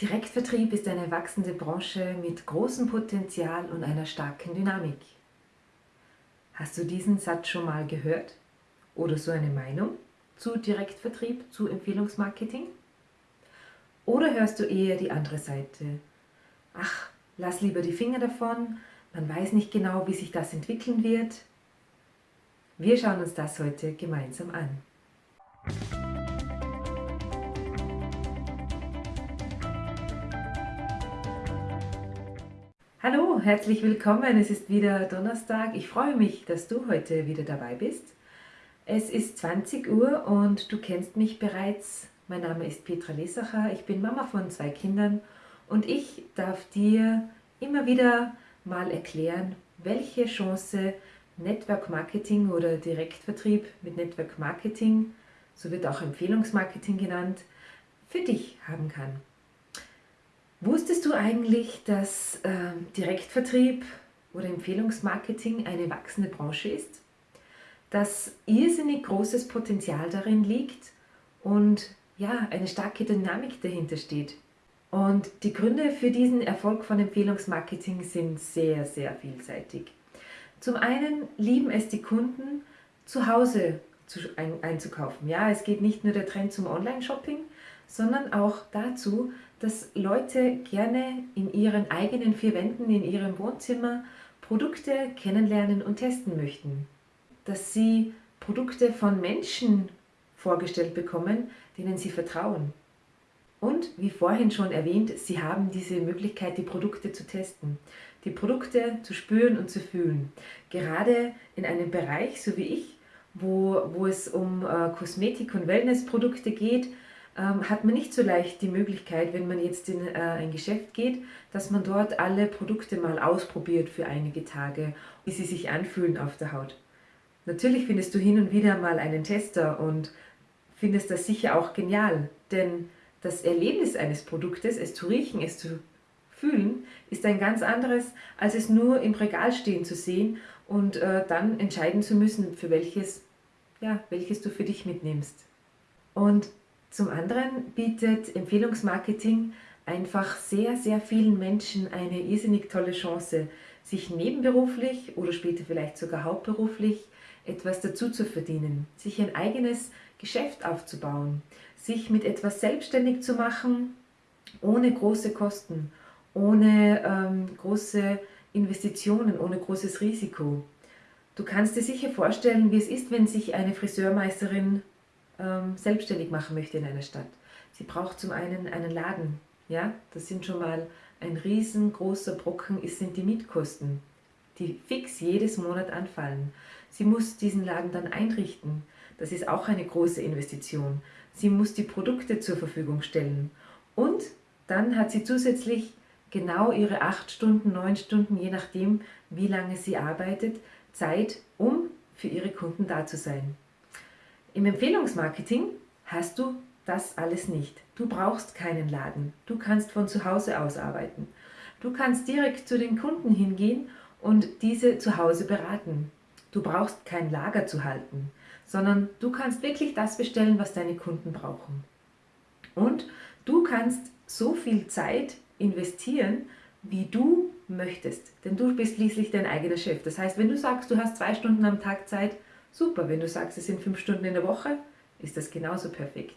Direktvertrieb ist eine wachsende Branche mit großem Potenzial und einer starken Dynamik. Hast du diesen Satz schon mal gehört? Oder so eine Meinung zu Direktvertrieb, zu Empfehlungsmarketing? Oder hörst du eher die andere Seite? Ach, lass lieber die Finger davon, man weiß nicht genau, wie sich das entwickeln wird. Wir schauen uns das heute gemeinsam an. Hallo, herzlich willkommen. Es ist wieder Donnerstag. Ich freue mich, dass du heute wieder dabei bist. Es ist 20 Uhr und du kennst mich bereits. Mein Name ist Petra Lesacher. Ich bin Mama von zwei Kindern und ich darf dir immer wieder mal erklären, welche Chance Network Marketing oder Direktvertrieb mit Network Marketing, so wird auch Empfehlungsmarketing genannt, für dich haben kann. Wusstest du eigentlich, dass äh, Direktvertrieb oder Empfehlungsmarketing eine wachsende Branche ist? Dass irrsinnig großes Potenzial darin liegt und ja, eine starke Dynamik dahinter steht. Und die Gründe für diesen Erfolg von Empfehlungsmarketing sind sehr, sehr vielseitig. Zum einen lieben es die Kunden, zu Hause einzukaufen. Ja, es geht nicht nur der Trend zum Online-Shopping, sondern auch dazu, dass Leute gerne in ihren eigenen vier Wänden, in ihrem Wohnzimmer Produkte kennenlernen und testen möchten. Dass sie Produkte von Menschen vorgestellt bekommen, denen sie vertrauen. Und wie vorhin schon erwähnt, sie haben diese Möglichkeit, die Produkte zu testen, die Produkte zu spüren und zu fühlen. Gerade in einem Bereich, so wie ich, wo, wo es um äh, Kosmetik- und Wellnessprodukte geht, ähm, hat man nicht so leicht die Möglichkeit, wenn man jetzt in äh, ein Geschäft geht, dass man dort alle Produkte mal ausprobiert für einige Tage, wie sie sich anfühlen auf der Haut. Natürlich findest du hin und wieder mal einen Tester und findest das sicher auch genial, denn das Erlebnis eines Produktes, es zu riechen, es zu fühlen, ist ein ganz anderes, als es nur im Regal stehen zu sehen und äh, dann entscheiden zu müssen, für welches, ja, welches du für dich mitnimmst. Und zum anderen bietet Empfehlungsmarketing einfach sehr, sehr vielen Menschen eine irrsinnig tolle Chance, sich nebenberuflich oder später vielleicht sogar hauptberuflich etwas dazu zu verdienen, sich ein eigenes Geschäft aufzubauen, sich mit etwas selbstständig zu machen, ohne große Kosten, ohne ähm, große Investitionen, ohne großes Risiko. Du kannst dir sicher vorstellen, wie es ist, wenn sich eine Friseurmeisterin ähm, selbstständig machen möchte in einer Stadt. Sie braucht zum einen einen Laden, ja, das sind schon mal ein riesengroßer Brocken, es sind die Mietkosten, die fix jedes Monat anfallen. Sie muss diesen Laden dann einrichten, das ist auch eine große Investition. Sie muss die Produkte zur Verfügung stellen und dann hat sie zusätzlich genau ihre acht Stunden, neun Stunden, je nachdem, wie lange sie arbeitet, Zeit, um für ihre Kunden da zu sein. Im Empfehlungsmarketing hast du das alles nicht. Du brauchst keinen Laden. Du kannst von zu Hause aus arbeiten. Du kannst direkt zu den Kunden hingehen und diese zu Hause beraten. Du brauchst kein Lager zu halten, sondern du kannst wirklich das bestellen, was deine Kunden brauchen. Und du kannst so viel Zeit investieren, wie du möchtest. Denn du bist schließlich dein eigener Chef. Das heißt, wenn du sagst, du hast zwei Stunden am Tag Zeit, super. Wenn du sagst, es sind fünf Stunden in der Woche, ist das genauso perfekt.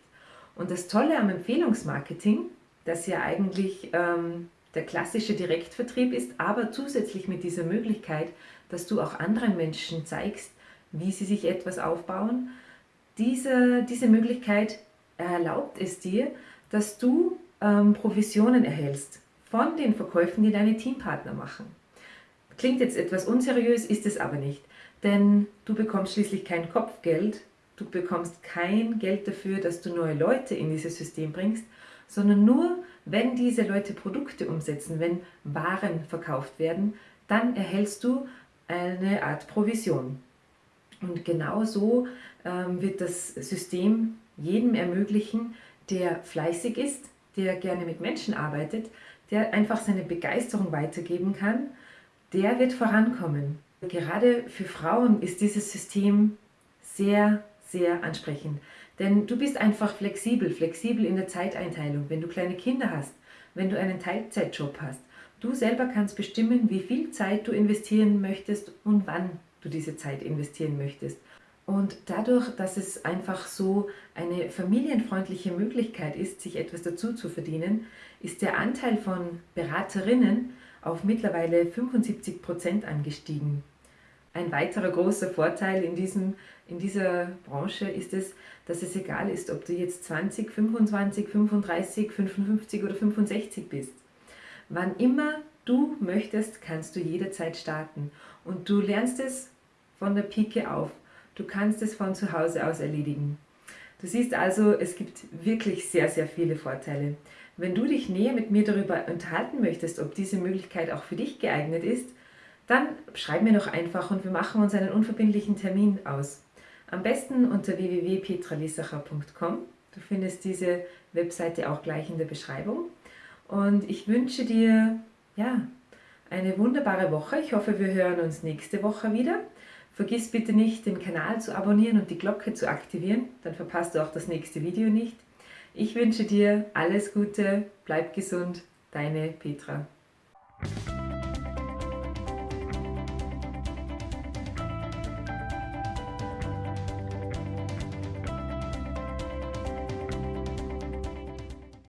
Und das Tolle am Empfehlungsmarketing, das ja eigentlich ähm, der klassische Direktvertrieb ist, aber zusätzlich mit dieser Möglichkeit, dass du auch anderen Menschen zeigst, wie sie sich etwas aufbauen, diese, diese Möglichkeit erlaubt es dir, dass du ähm, Provisionen erhältst von den Verkäufen, die deine Teampartner machen. Klingt jetzt etwas unseriös, ist es aber nicht, denn du bekommst schließlich kein Kopfgeld, du bekommst kein Geld dafür, dass du neue Leute in dieses System bringst, sondern nur, wenn diese Leute Produkte umsetzen, wenn Waren verkauft werden, dann erhältst du eine Art Provision. Und genau so ähm, wird das System jedem ermöglichen, der fleißig ist, der gerne mit Menschen arbeitet, der einfach seine Begeisterung weitergeben kann, der wird vorankommen. Gerade für Frauen ist dieses System sehr, sehr ansprechend. Denn du bist einfach flexibel, flexibel in der Zeiteinteilung. Wenn du kleine Kinder hast, wenn du einen Teilzeitjob hast, du selber kannst bestimmen, wie viel Zeit du investieren möchtest und wann du diese Zeit investieren möchtest. Und dadurch, dass es einfach so eine familienfreundliche Möglichkeit ist, sich etwas dazu zu verdienen, ist der Anteil von Beraterinnen auf mittlerweile 75 Prozent angestiegen. Ein weiterer großer Vorteil in, diesem, in dieser Branche ist es, dass es egal ist, ob du jetzt 20, 25, 35, 55 oder 65 bist. Wann immer du möchtest, kannst du jederzeit starten und du lernst es von der Pike auf. Du kannst es von zu Hause aus erledigen. Du siehst also, es gibt wirklich sehr, sehr viele Vorteile. Wenn du dich näher mit mir darüber unterhalten möchtest, ob diese Möglichkeit auch für dich geeignet ist, dann schreib mir doch einfach und wir machen uns einen unverbindlichen Termin aus. Am besten unter www.petralisacher.com. Du findest diese Webseite auch gleich in der Beschreibung. Und ich wünsche dir ja, eine wunderbare Woche. Ich hoffe, wir hören uns nächste Woche wieder. Vergiss bitte nicht, den Kanal zu abonnieren und die Glocke zu aktivieren, dann verpasst du auch das nächste Video nicht. Ich wünsche dir alles Gute, bleib gesund, deine Petra.